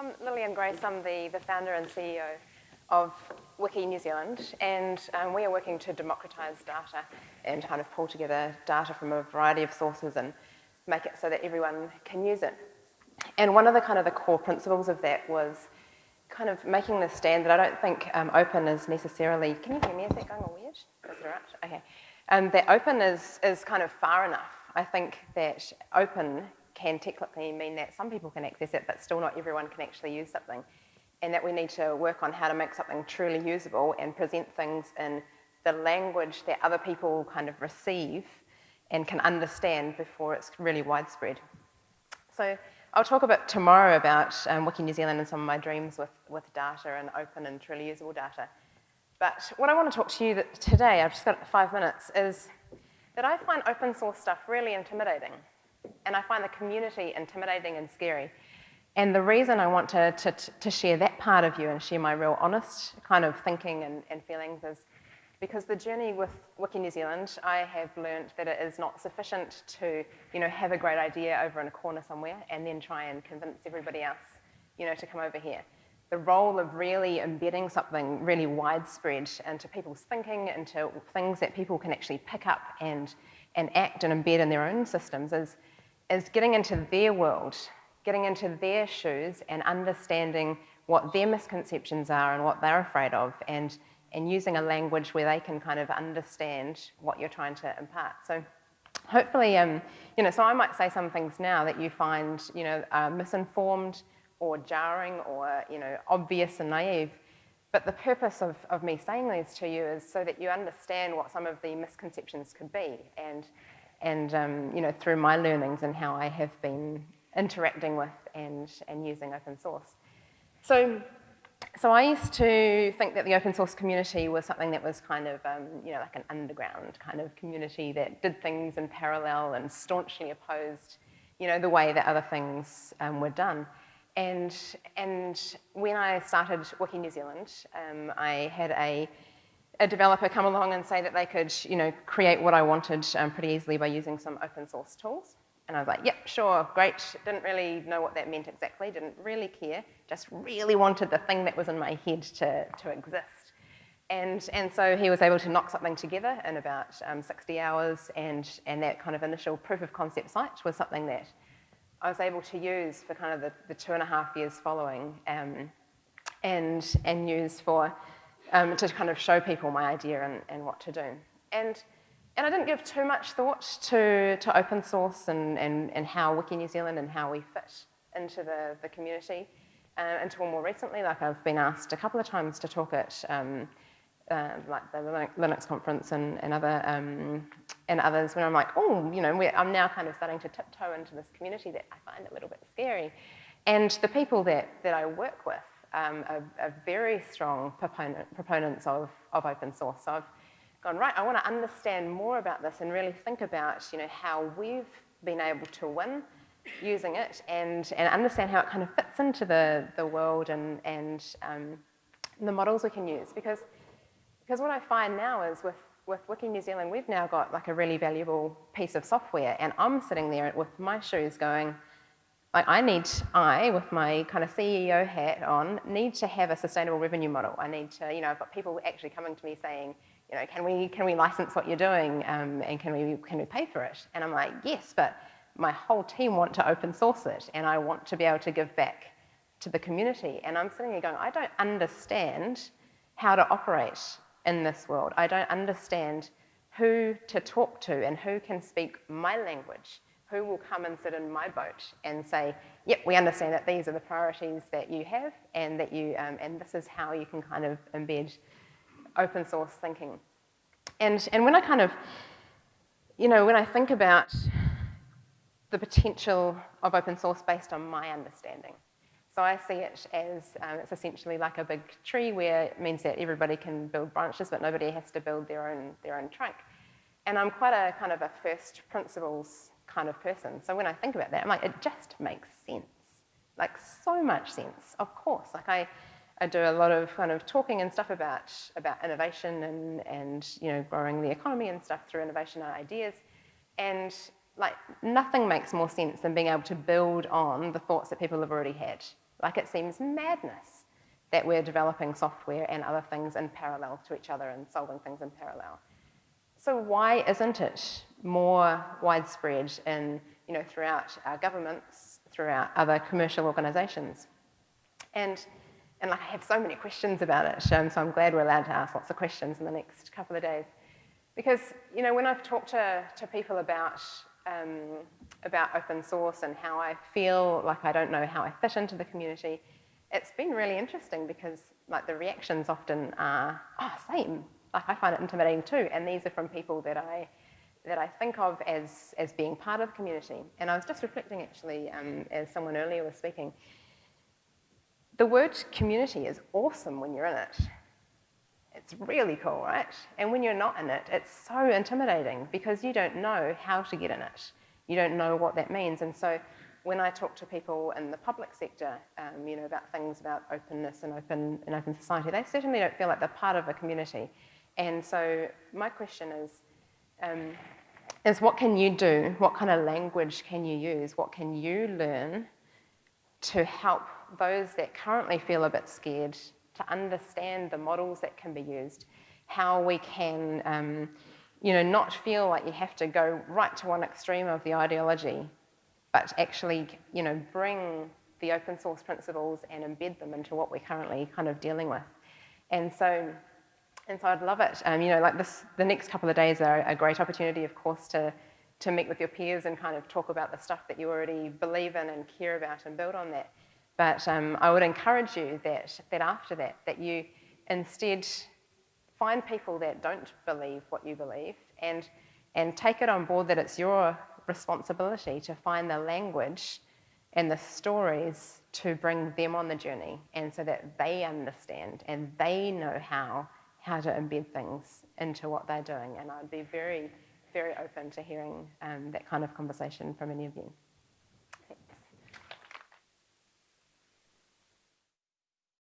I'm Lillian Grace. I'm the, the founder and CEO of Wiki New Zealand, and um, we are working to democratise data and kind of pull together data from a variety of sources and make it so that everyone can use it. And one of the kind of the core principles of that was kind of making the stand that I don't think um, open is necessarily, can you hear me? Is that going all weird? Is it right? Okay. Um, that open is, is kind of far enough. I think that open can technically mean that some people can access it, but still not everyone can actually use something. And that we need to work on how to make something truly usable and present things in the language that other people kind of receive and can understand before it's really widespread. So I'll talk a bit tomorrow about um, Wiki New Zealand and some of my dreams with, with data and open and truly usable data. But what I want to talk to you today, I've just got five minutes, is that I find open source stuff really intimidating. And I find the community intimidating and scary. And the reason I want to, to, to share that part of you and share my real honest kind of thinking and, and feelings is because the journey with Wiki New Zealand, I have learned that it is not sufficient to, you know, have a great idea over in a corner somewhere and then try and convince everybody else, you know, to come over here. The role of really embedding something really widespread into people's thinking, into things that people can actually pick up and, and act and embed in their own systems is, is getting into their world, getting into their shoes and understanding what their misconceptions are and what they're afraid of and and using a language where they can kind of understand what you're trying to impart. So hopefully, um, you know, so I might say some things now that you find, you know, uh, misinformed or jarring or, you know, obvious and naive. But the purpose of, of me saying these to you is so that you understand what some of the misconceptions could be and, and um, you know, through my learnings and how I have been interacting with and, and using open source. So so I used to think that the open source community was something that was kind of, um, you know, like an underground kind of community that did things in parallel and staunchly opposed, you know, the way that other things um, were done. And, and when I started Wiki New Zealand, um, I had a, a developer come along and say that they could, you know, create what I wanted um, pretty easily by using some open source tools. And I was like, yep, sure, great. Didn't really know what that meant exactly, didn't really care, just really wanted the thing that was in my head to, to exist. And, and so he was able to knock something together in about um, 60 hours, and, and that kind of initial proof of concept site was something that I was able to use for kind of the, the two and a half years following um, and, and use for, um, to kind of show people my idea and, and what to do. And and I didn't give too much thought to, to open source and, and, and how Wiki New Zealand and how we fit into the, the community uh, until more recently, like I've been asked a couple of times to talk at um, like the Linux conference and, and other um, and others when I'm like, oh, you know, I'm now kind of starting to tiptoe into this community that I find a little bit scary. And the people that, that I work with um, are, are, very strong proponent, proponents of, of open source. So I've gone, right, I want to understand more about this and really think about, you know, how we've been able to win using it and, and understand how it kind of fits into the, the world and, and um, the models we can use. Because, because what I find now is with, with Wiki New Zealand, we've now got like a really valuable piece of software and I'm sitting there with my shoes going, I need, I, with my kind of CEO hat on, need to have a sustainable revenue model. I need to, you know, I've got people actually coming to me saying, you know, can we, can we license what you're doing um, and can we, can we pay for it? And I'm like, yes, but my whole team want to open source it and I want to be able to give back to the community. And I'm sitting here going, I don't understand how to operate in this world. I don't understand who to talk to and who can speak my language, who will come and sit in my boat and say, yep, we understand that these are the priorities that you have and that you, um, and this is how you can kind of embed open source thinking. And, and when I kind of, you know, when I think about the potential of open source based on my understanding, so I see it as um, it's essentially like a big tree where it means that everybody can build branches, but nobody has to build their own, their own trunk. And I'm quite a kind of a first principles kind of person. So when I think about that, I'm like, it just makes sense. Like so much sense, of course. Like I, I do a lot of kind of talking and stuff about, about innovation and, and you know, growing the economy and stuff through innovation and ideas. And like nothing makes more sense than being able to build on the thoughts that people have already had Like it seems madness that we're developing software and other things in parallel to each other and solving things in parallel. So why isn't it more widespread in, you know, throughout our governments, throughout other commercial organisations? And, and like I have so many questions about it, um, so I'm glad we're allowed to ask lots of questions in the next couple of days. Because, you know, when I've talked to, to people about, um, about open source and how I feel like I don't know how I fit into the community, it's been really interesting because like the reactions often are, oh, same, like I find it intimidating too. And these are from people that I, that I think of as, as being part of the community. And I was just reflecting actually, um, as someone earlier was speaking, the word community is awesome when you're in it. It's really cool, right? And when you're not in it, it's so intimidating because you don't know how to get in it. You don't know what that means. And so when I talk to people in the public sector, um, you know, about things about openness and open, and open society, they certainly don't feel like they're part of a community. And so my question is, um, is what can you do? What kind of language can you use? What can you learn to help those that currently feel a bit scared to understand the models that can be used, how we can, um, you know, not feel like you have to go right to one extreme of the ideology, but actually, you know, bring the open source principles and embed them into what we're currently kind of dealing with. And so and so I'd love it. Um, you know, like this, the next couple of days are a great opportunity, of course, to, to meet with your peers and kind of talk about the stuff that you already believe in and care about and build on that. But um, I would encourage you that, that after that, that you instead find people that don't believe what you believe and, and take it on board that it's your responsibility to find the language and the stories to bring them on the journey and so that they understand and they know how how to embed things into what they're doing. And I'd be very, very open to hearing um, that kind of conversation from any of you.